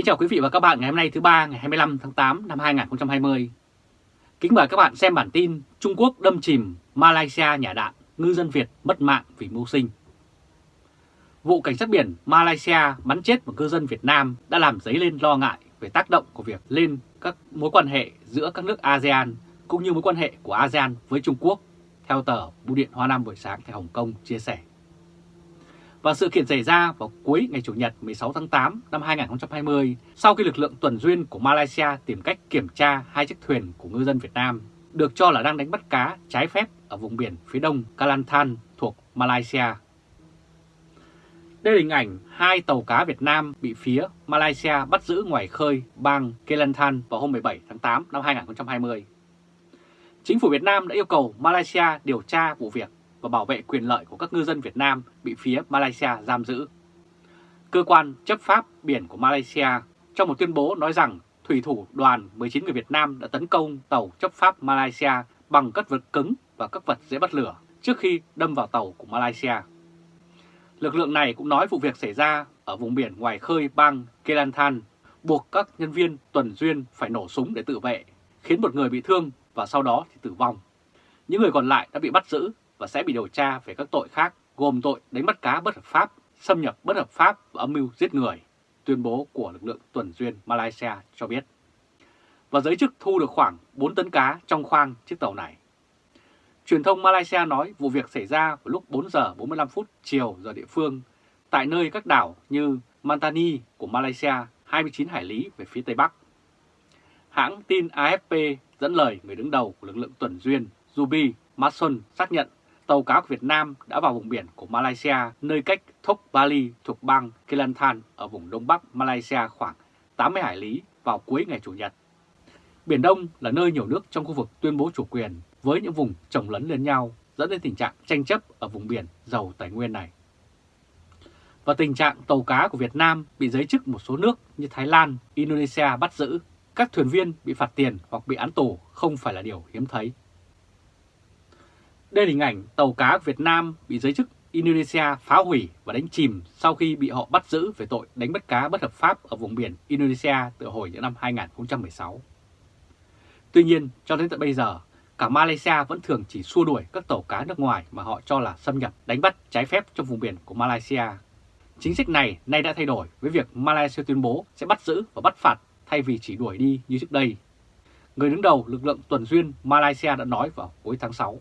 Kính chào quý vị và các bạn ngày hôm nay thứ ba ngày 25 tháng 8 năm 2020. Kính mời các bạn xem bản tin Trung Quốc đâm chìm Malaysia nhà đạn, ngư dân Việt mất mạng vì mưu sinh. Vụ cảnh sát biển Malaysia bắn chết một ngư dân Việt Nam đã làm dấy lên lo ngại về tác động của việc lên các mối quan hệ giữa các nước ASEAN cũng như mối quan hệ của ASEAN với Trung Quốc, theo tờ Bưu điện Hoa Nam buổi sáng tại Hồng Kông chia sẻ. Và sự kiện xảy ra vào cuối ngày Chủ nhật 16 tháng 8 năm 2020 sau khi lực lượng tuần duyên của Malaysia tìm cách kiểm tra hai chiếc thuyền của ngư dân Việt Nam, được cho là đang đánh bắt cá trái phép ở vùng biển phía đông Kalantan thuộc Malaysia. Đây là hình ảnh hai tàu cá Việt Nam bị phía Malaysia bắt giữ ngoài khơi bang Kelantan vào hôm 17 tháng 8 năm 2020. Chính phủ Việt Nam đã yêu cầu Malaysia điều tra vụ việc và bảo vệ quyền lợi của các ngư dân Việt Nam bị phía Malaysia giam giữ. Cơ quan chấp pháp biển của Malaysia trong một tuyên bố nói rằng thủy thủ đoàn 19 người Việt Nam đã tấn công tàu chấp pháp Malaysia bằng các vật cứng và các vật dễ bắt lửa trước khi đâm vào tàu của Malaysia. Lực lượng này cũng nói vụ việc xảy ra ở vùng biển ngoài khơi bang Kelantan, buộc các nhân viên tuần duyên phải nổ súng để tự vệ, khiến một người bị thương và sau đó thì tử vong. Những người còn lại đã bị bắt giữ và sẽ bị điều tra về các tội khác gồm tội đánh bắt cá bất hợp pháp, xâm nhập bất hợp pháp và âm mưu giết người, tuyên bố của lực lượng tuần duyên Malaysia cho biết. Và giới chức thu được khoảng 4 tấn cá trong khoang chiếc tàu này. Truyền thông Malaysia nói vụ việc xảy ra vào lúc 4 giờ 45 phút chiều giờ địa phương tại nơi các đảo như Mantani của Malaysia 29 hải lý về phía Tây Bắc. Hãng tin AFP dẫn lời người đứng đầu của lực lượng tuần duyên Zubi Mason xác nhận tàu cá của Việt Nam đã vào vùng biển của Malaysia nơi cách Thok Bali thuộc bang Kelantan ở vùng đông bắc Malaysia khoảng 80 hải lý vào cuối ngày Chủ nhật. Biển Đông là nơi nhiều nước trong khu vực tuyên bố chủ quyền với những vùng trồng lấn lên nhau dẫn đến tình trạng tranh chấp ở vùng biển giàu tài nguyên này. Và tình trạng tàu cá của Việt Nam bị giới chức một số nước như Thái Lan, Indonesia bắt giữ, các thuyền viên bị phạt tiền hoặc bị án tù không phải là điều hiếm thấy. Đây là hình ảnh tàu cá Việt Nam bị giới chức Indonesia phá hủy và đánh chìm sau khi bị họ bắt giữ về tội đánh bắt cá bất hợp pháp ở vùng biển Indonesia từ hồi những năm 2016. Tuy nhiên, cho đến tận bây giờ, cả Malaysia vẫn thường chỉ xua đuổi các tàu cá nước ngoài mà họ cho là xâm nhập đánh bắt trái phép trong vùng biển của Malaysia. Chính sách này nay đã thay đổi với việc Malaysia tuyên bố sẽ bắt giữ và bắt phạt thay vì chỉ đuổi đi như trước đây. Người đứng đầu lực lượng tuần duyên Malaysia đã nói vào cuối tháng 6.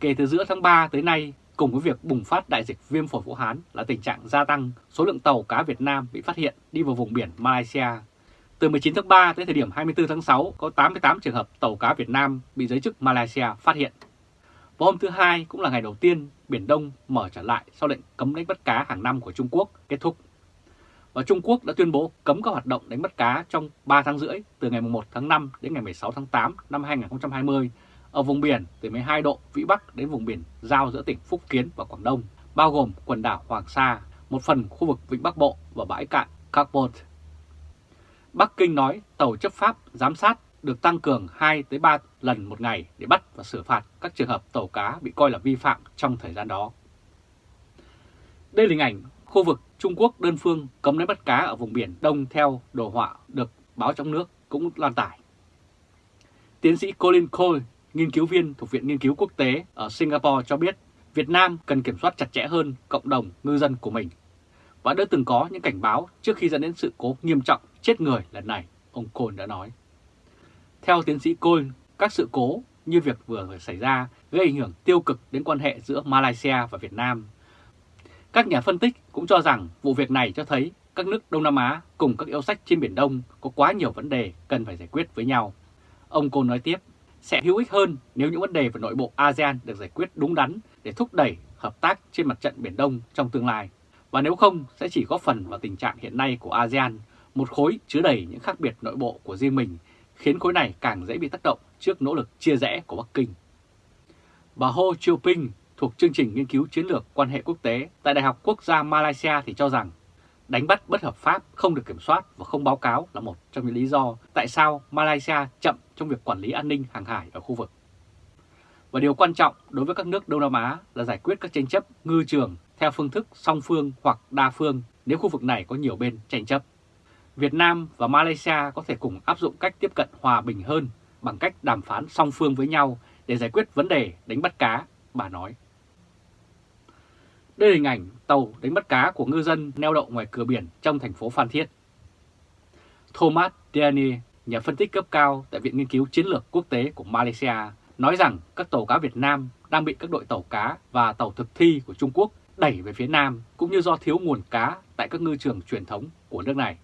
Kể từ giữa tháng 3 tới nay, cùng với việc bùng phát đại dịch viêm phổi Vũ Hán là tình trạng gia tăng số lượng tàu cá Việt Nam bị phát hiện đi vào vùng biển Malaysia. Từ 19 tháng 3 tới thời điểm 24 tháng 6 có 88 trường hợp tàu cá Việt Nam bị giới chức Malaysia phát hiện. Và hôm thứ Hai cũng là ngày đầu tiên Biển Đông mở trở lại sau lệnh cấm đánh bắt cá hàng năm của Trung Quốc kết thúc. Và Trung Quốc đã tuyên bố cấm các hoạt động đánh bắt cá trong 3 tháng rưỡi từ ngày 1 tháng 5 đến ngày 16 tháng 8 năm 2020 ở vùng biển từ 12 độ Vĩ Bắc đến vùng biển giao giữa tỉnh Phúc Kiến và Quảng Đông, bao gồm quần đảo Hoàng Sa, một phần khu vực Vịnh Bắc Bộ và bãi cạn Carbon. Bắc Kinh nói tàu chấp pháp giám sát được tăng cường 2-3 lần một ngày để bắt và xử phạt các trường hợp tàu cá bị coi là vi phạm trong thời gian đó. Đây là hình ảnh khu vực Trung Quốc đơn phương cấm đánh bắt cá ở vùng biển Đông theo đồ họa được báo trong nước cũng lan tải. Tiến sĩ Colin Cole, nghiên cứu viên thuộc Viện Nghiên cứu Quốc tế ở Singapore cho biết Việt Nam cần kiểm soát chặt chẽ hơn cộng đồng ngư dân của mình và đã từng có những cảnh báo trước khi dẫn đến sự cố nghiêm trọng chết người lần này, ông Côn đã nói. Theo tiến sĩ Côn, các sự cố như việc vừa xảy ra gây ảnh hưởng tiêu cực đến quan hệ giữa Malaysia và Việt Nam. Các nhà phân tích cũng cho rằng vụ việc này cho thấy các nước Đông Nam Á cùng các yêu sách trên Biển Đông có quá nhiều vấn đề cần phải giải quyết với nhau. Ông Côn nói tiếp, sẽ hữu ích hơn nếu những vấn đề về nội bộ ASEAN được giải quyết đúng đắn để thúc đẩy hợp tác trên mặt trận Biển Đông trong tương lai. Và nếu không, sẽ chỉ góp phần vào tình trạng hiện nay của ASEAN, một khối chứa đầy những khác biệt nội bộ của riêng mình, khiến khối này càng dễ bị tác động trước nỗ lực chia rẽ của Bắc Kinh. Bà Ho Chiu-ping thuộc chương trình nghiên cứu chiến lược quan hệ quốc tế tại Đại học Quốc gia Malaysia thì cho rằng đánh bắt bất hợp pháp không được kiểm soát và không báo cáo là một trong những lý do tại sao Malaysia chậm trong việc quản lý an ninh hàng hải ở khu vực. Và điều quan trọng đối với các nước Đông Nam Á là giải quyết các tranh chấp ngư trường theo phương thức song phương hoặc đa phương nếu khu vực này có nhiều bên tranh chấp. Việt Nam và Malaysia có thể cùng áp dụng cách tiếp cận hòa bình hơn bằng cách đàm phán song phương với nhau để giải quyết vấn đề đánh bắt cá, bà nói. Đây là hình ảnh tàu đánh bắt cá của ngư dân neo đậu ngoài cửa biển trong thành phố Phan Thiết. Thomas Diani, nhà phân tích cấp cao tại Viện Nghiên cứu Chiến lược Quốc tế của Malaysia, nói rằng các tàu cá Việt Nam đang bị các đội tàu cá và tàu thực thi của Trung Quốc đẩy về phía Nam cũng như do thiếu nguồn cá tại các ngư trường truyền thống của nước này.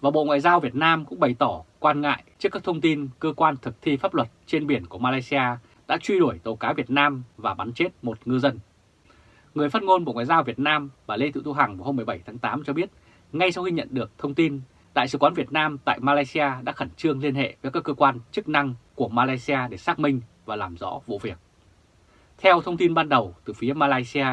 Và Bộ Ngoại giao Việt Nam cũng bày tỏ quan ngại trước các thông tin cơ quan thực thi pháp luật trên biển của Malaysia đã truy đuổi tàu cá Việt Nam và bắn chết một ngư dân. Người phát ngôn Bộ Ngoại giao Việt Nam và Lê Thị Thu Hằng vào hôm 17 tháng 8 cho biết, ngay sau khi nhận được thông tin, Đại sứ quán Việt Nam tại Malaysia đã khẩn trương liên hệ với các cơ quan chức năng của Malaysia để xác minh và làm rõ vụ việc. Theo thông tin ban đầu từ phía Malaysia,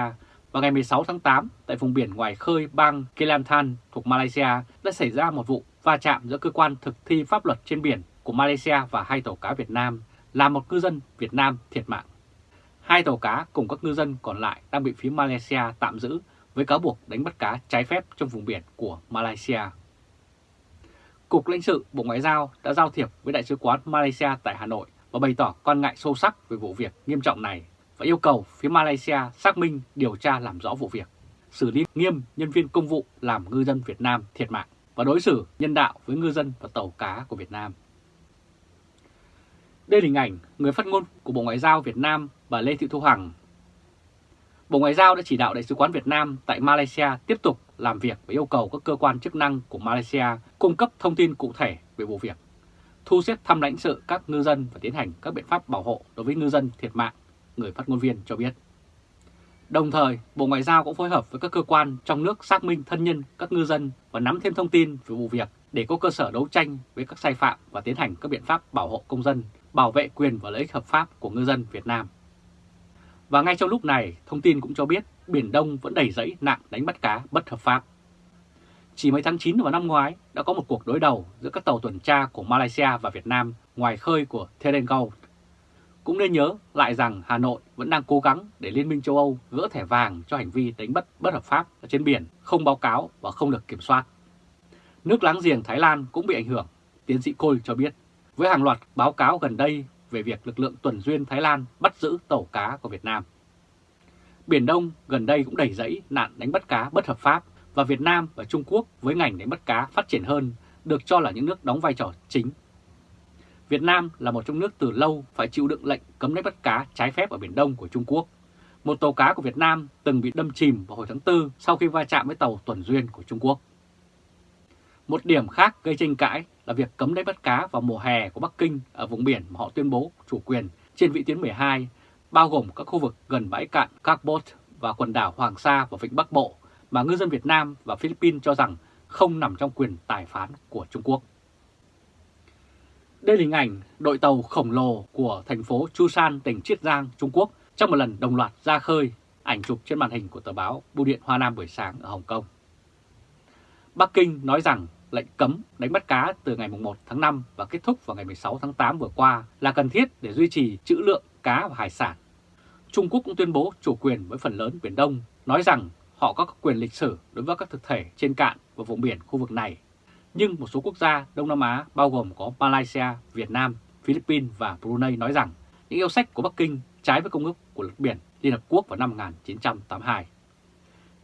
vào ngày 16 tháng 8, tại vùng biển ngoài khơi bang Kelantan thuộc Malaysia đã xảy ra một vụ va chạm giữa cơ quan thực thi pháp luật trên biển của Malaysia và hai tàu cá Việt Nam, làm một ngư dân Việt Nam thiệt mạng. Hai tàu cá cùng các ngư dân còn lại đang bị phía Malaysia tạm giữ với cáo buộc đánh bắt cá trái phép trong vùng biển của Malaysia. Cục lãnh sự Bộ Ngoại giao đã giao thiệp với Đại sứ quán Malaysia tại Hà Nội và bày tỏ quan ngại sâu sắc về vụ việc nghiêm trọng này và yêu cầu phía Malaysia xác minh điều tra làm rõ vụ việc, xử lý nghiêm nhân viên công vụ làm ngư dân Việt Nam thiệt mạng và đối xử nhân đạo với ngư dân và tàu cá của Việt Nam. Đây là hình ảnh người phát ngôn của Bộ Ngoại giao Việt Nam bà Lê Thị Thu Hằng. Bộ Ngoại giao đã chỉ đạo Đại sứ quán Việt Nam tại Malaysia tiếp tục làm việc và yêu cầu các cơ quan chức năng của Malaysia cung cấp thông tin cụ thể về vụ việc, thu xếp thăm lãnh sự các ngư dân và tiến hành các biện pháp bảo hộ đối với ngư dân thiệt mạng, người phát ngôn viên cho biết. Đồng thời, Bộ Ngoại giao cũng phối hợp với các cơ quan trong nước xác minh thân nhân các ngư dân và nắm thêm thông tin về vụ việc để có cơ sở đấu tranh với các sai phạm và tiến hành các biện pháp bảo hộ công dân, bảo vệ quyền và lợi ích hợp pháp của ngư dân Việt Nam. Và ngay trong lúc này, thông tin cũng cho biết Biển Đông vẫn đầy rẫy nạn đánh bắt cá bất hợp pháp. Chỉ mấy tháng 9 vào năm ngoái đã có một cuộc đối đầu giữa các tàu tuần tra của Malaysia và Việt Nam ngoài khơi của Terengganu. Cũng nên nhớ lại rằng Hà Nội vẫn đang cố gắng để Liên minh châu Âu gỡ thẻ vàng cho hành vi đánh bắt bất hợp pháp ở trên biển, không báo cáo và không được kiểm soát. Nước láng giềng Thái Lan cũng bị ảnh hưởng, tiến sĩ Cole cho biết, với hàng loạt báo cáo gần đây về việc lực lượng tuần duyên Thái Lan bắt giữ tàu cá của Việt Nam. Biển Đông gần đây cũng đầy rẫy nạn đánh bắt cá bất hợp pháp và Việt Nam và Trung Quốc với ngành đánh bắt cá phát triển hơn được cho là những nước đóng vai trò chính. Việt Nam là một trong nước từ lâu phải chịu đựng lệnh cấm đánh bắt cá trái phép ở Biển Đông của Trung Quốc. Một tàu cá của Việt Nam từng bị đâm chìm vào hồi tháng 4 sau khi va chạm với tàu tuần duyên của Trung Quốc. Một điểm khác gây tranh cãi là việc cấm đánh bắt cá vào mùa hè của Bắc Kinh ở vùng biển mà họ tuyên bố chủ quyền trên vị tuyến 12, bao gồm các khu vực gần bãi cạn Carbot và quần đảo Hoàng Sa và Vịnh Bắc Bộ mà ngư dân Việt Nam và Philippines cho rằng không nằm trong quyền tài phán của Trung Quốc. Đây là hình ảnh đội tàu khổng lồ của thành phố Chusan, tỉnh Chiết Giang, Trung Quốc trong một lần đồng loạt ra khơi, ảnh chụp trên màn hình của tờ báo Bưu điện Hoa Nam buổi sáng ở Hồng Kông. Bắc Kinh nói rằng lệnh cấm đánh bắt cá từ ngày 1 tháng 5 và kết thúc vào ngày 16 tháng 8 vừa qua là cần thiết để duy trì trữ lượng cá và hải sản. Trung Quốc cũng tuyên bố chủ quyền với phần lớn Biển Đông, nói rằng họ có quyền lịch sử đối với các thực thể trên cạn và vùng biển khu vực này. Nhưng một số quốc gia Đông Nam Á bao gồm có Malaysia, Việt Nam, Philippines và Brunei nói rằng những yêu sách của Bắc Kinh trái với công ước của luật biển Liên Hợp Quốc vào năm 1982.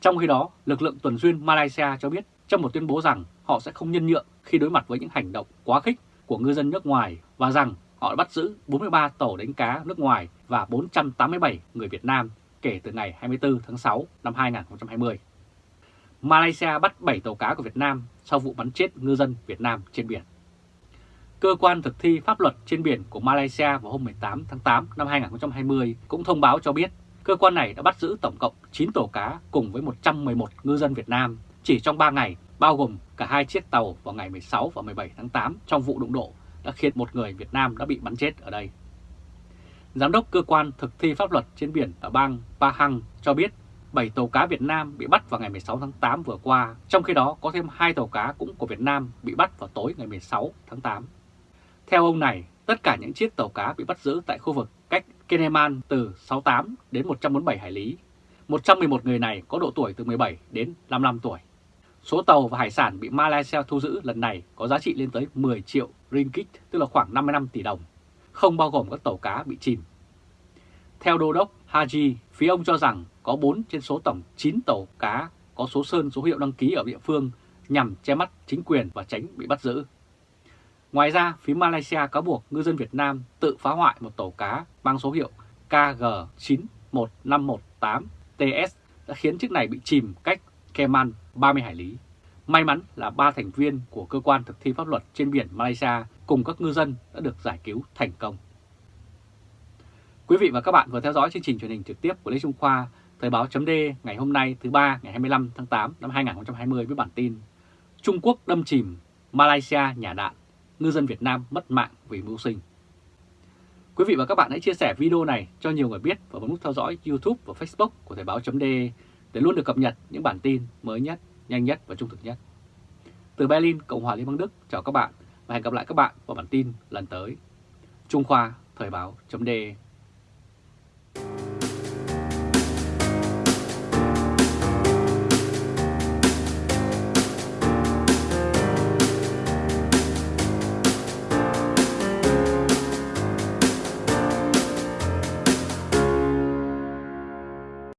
Trong khi đó, lực lượng tuần duyên Malaysia cho biết trong một tuyên bố rằng họ sẽ không nhân nhượng khi đối mặt với những hành động quá khích của ngư dân nước ngoài và rằng họ đã bắt giữ 43 tàu đánh cá nước ngoài và 487 người Việt Nam kể từ ngày 24 tháng 6 năm 2020. Malaysia bắt 7 tàu cá của Việt Nam sau vụ bắn chết ngư dân Việt Nam trên biển. Cơ quan thực thi pháp luật trên biển của Malaysia vào hôm 18 tháng 8 năm 2020 cũng thông báo cho biết cơ quan này đã bắt giữ tổng cộng 9 tàu cá cùng với 111 ngư dân Việt Nam chỉ trong 3 ngày, bao gồm cả hai chiếc tàu vào ngày 16 và 17 tháng 8 trong vụ đụng độ đã khiến một người Việt Nam đã bị bắn chết ở đây. Giám đốc cơ quan thực thi pháp luật trên biển ở bang Pahang cho biết 7 tàu cá Việt Nam bị bắt vào ngày 16 tháng 8 vừa qua, trong khi đó có thêm 2 tàu cá cũng của Việt Nam bị bắt vào tối ngày 16 tháng 8. Theo ông này, tất cả những chiếc tàu cá bị bắt giữ tại khu vực cách Keneman từ 68 đến 147 hải lý. 111 người này có độ tuổi từ 17 đến 55 tuổi. Số tàu và hải sản bị Malaysia thu giữ lần này có giá trị lên tới 10 triệu ringgit, tức là khoảng 55 tỷ đồng, không bao gồm các tàu cá bị chìm. Theo đô đốc Haji, phía ông cho rằng có 4 trên số tổng 9 tàu cá có số sơn số hiệu đăng ký ở địa phương nhằm che mắt chính quyền và tránh bị bắt giữ. Ngoài ra, phía Malaysia cáo buộc ngư dân Việt Nam tự phá hoại một tàu cá mang số hiệu KG91518TS đã khiến chiếc này bị chìm cách Keman 30 hải lý. May mắn là ba thành viên của cơ quan thực thi pháp luật trên biển Malaysia cùng các ngư dân đã được giải cứu thành công. Quý vị và các bạn vừa theo dõi chương trình truyền hình trực tiếp của Lê Trung Khoa, Thời báo chấm ngày hôm nay thứ ba ngày 25 tháng 8 năm 2020 với bản tin Trung Quốc đâm chìm, Malaysia nhả đạn, ngư dân Việt Nam mất mạng vì mưu sinh. Quý vị và các bạn hãy chia sẻ video này cho nhiều người biết và bấm nút theo dõi YouTube và Facebook của Thời báo chấm để để luôn được cập nhật những bản tin mới nhất, nhanh nhất và trung thực nhất. Từ Berlin, Cộng hòa Liên bang Đức, chào các bạn và hẹn gặp lại các bạn vào bản tin lần tới. Trung Khoa, Thời báo.de